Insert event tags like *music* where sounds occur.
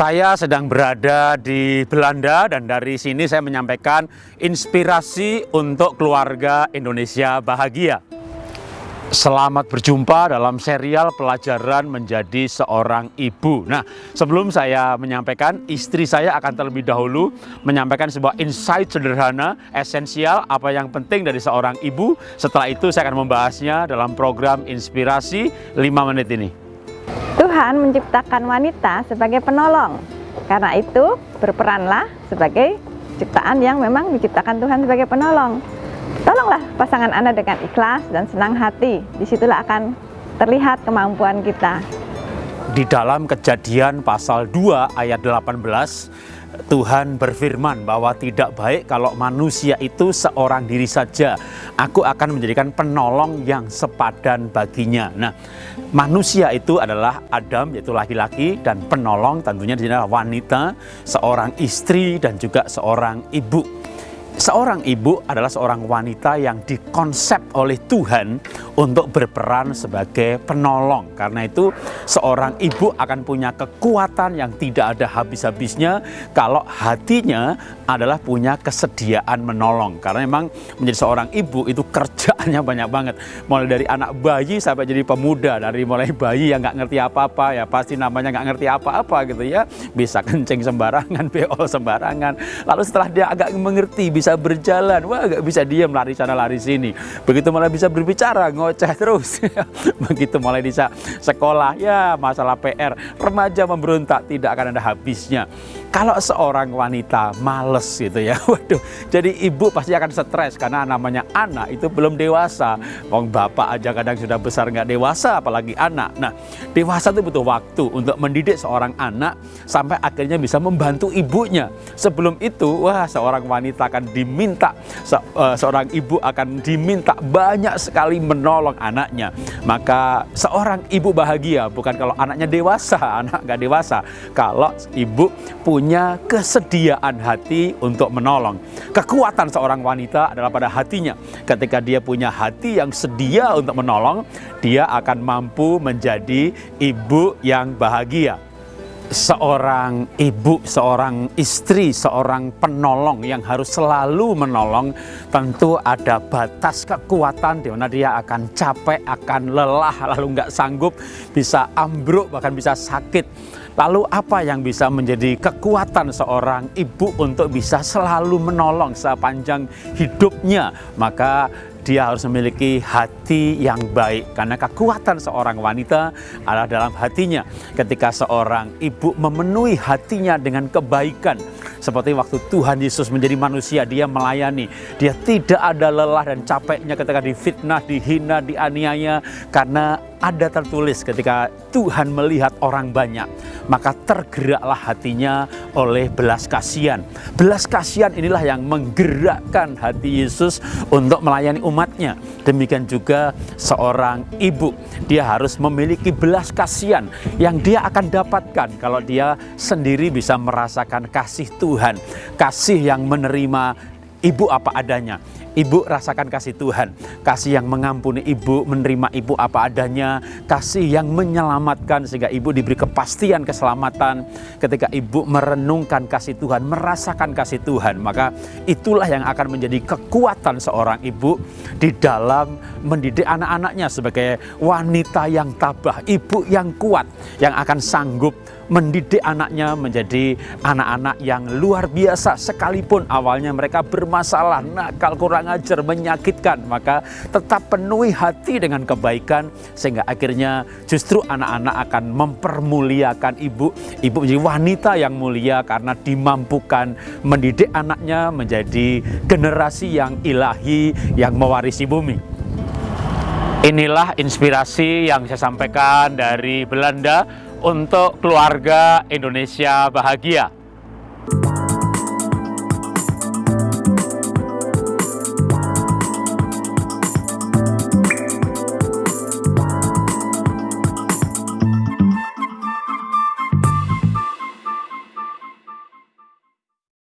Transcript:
Saya sedang berada di Belanda dan dari sini saya menyampaikan inspirasi untuk keluarga Indonesia bahagia. Selamat berjumpa dalam serial pelajaran menjadi seorang ibu. Nah, sebelum saya menyampaikan, istri saya akan terlebih dahulu menyampaikan sebuah insight sederhana, esensial, apa yang penting dari seorang ibu. Setelah itu saya akan membahasnya dalam program inspirasi 5 menit ini. Tuhan menciptakan wanita sebagai penolong. Karena itu, berperanlah sebagai ciptaan yang memang diciptakan Tuhan sebagai penolong. Tolonglah pasangan Anda dengan ikhlas dan senang hati. Di situlah akan terlihat kemampuan kita. Di dalam kejadian pasal 2 ayat 18, Tuhan berfirman bahwa tidak baik kalau manusia itu seorang diri saja. Aku akan menjadikan penolong yang sepadan baginya. Nah, manusia itu adalah Adam yaitu laki-laki dan penolong tentunya di adalah wanita, seorang istri dan juga seorang ibu. Seorang ibu adalah seorang wanita yang dikonsep oleh Tuhan untuk berperan sebagai penolong. Karena itu seorang ibu akan punya kekuatan yang tidak ada habis-habisnya kalau hatinya adalah punya kesediaan menolong. Karena memang menjadi seorang ibu itu kerjaannya *laughs* banyak banget. Mulai dari anak bayi sampai jadi pemuda. Dari mulai bayi yang nggak ngerti apa-apa ya pasti namanya nggak ngerti apa-apa gitu ya. Bisa kencing sembarangan, *laughs* beol sembarangan. Lalu setelah dia agak mengerti bisa berjalan, wah gak bisa diam lari sana lari sini. Begitu malah bisa berbicara, ngoceh terus. *laughs* Begitu mulai bisa sekolah, ya masalah PR, remaja memberontak tidak akan ada habisnya. Kalau seorang wanita males gitu ya, *laughs* waduh, jadi ibu pasti akan stres karena namanya anak itu belum dewasa. Wong bapak aja kadang sudah besar nggak dewasa, apalagi anak. Nah, dewasa itu butuh waktu untuk mendidik seorang anak sampai akhirnya bisa membantu ibunya. Sebelum itu, wah seorang wanita akan diminta se uh, seorang ibu akan diminta banyak sekali menolong anaknya. Maka seorang ibu bahagia bukan kalau anaknya dewasa, *laughs* anak gak dewasa. Kalau ibu punya kesediaan hati untuk menolong. Kekuatan seorang wanita adalah pada hatinya. Ketika dia punya hati yang sedia untuk menolong, dia akan mampu menjadi ibu yang bahagia seorang ibu, seorang istri, seorang penolong yang harus selalu menolong, tentu ada batas kekuatan di mana dia akan capek, akan lelah, lalu nggak sanggup, bisa ambruk, bahkan bisa sakit. Lalu apa yang bisa menjadi kekuatan seorang ibu untuk bisa selalu menolong sepanjang hidupnya? Maka dia harus memiliki hati yang baik karena kekuatan seorang wanita adalah dalam hatinya. Ketika seorang ibu memenuhi hatinya dengan kebaikan seperti waktu Tuhan Yesus menjadi manusia dia melayani dia tidak ada lelah dan capeknya ketika difitnah dihina dianiaya karena ada tertulis ketika Tuhan melihat orang banyak, maka tergeraklah hatinya oleh belas kasihan. Belas kasihan inilah yang menggerakkan hati Yesus untuk melayani umatnya. Demikian juga seorang ibu, dia harus memiliki belas kasihan yang dia akan dapatkan kalau dia sendiri bisa merasakan kasih Tuhan, kasih yang menerima ibu apa adanya Ibu rasakan kasih Tuhan, kasih yang mengampuni ibu, menerima ibu apa adanya, kasih yang menyelamatkan sehingga ibu diberi kepastian keselamatan. Ketika ibu merenungkan kasih Tuhan, merasakan kasih Tuhan, maka itulah yang akan menjadi kekuatan seorang ibu di dalam mendidik anak-anaknya sebagai wanita yang tabah, ibu yang kuat, yang akan sanggup mendidik anaknya menjadi anak-anak yang luar biasa sekalipun. Awalnya mereka bermasalah, nakal, kurang ajar, menyakitkan, maka tetap penuhi hati dengan kebaikan sehingga akhirnya justru anak-anak akan mempermuliakan ibu. Ibu menjadi wanita yang mulia karena dimampukan mendidik anaknya menjadi generasi yang ilahi yang mewarisi bumi. Inilah inspirasi yang saya sampaikan dari Belanda untuk keluarga Indonesia bahagia.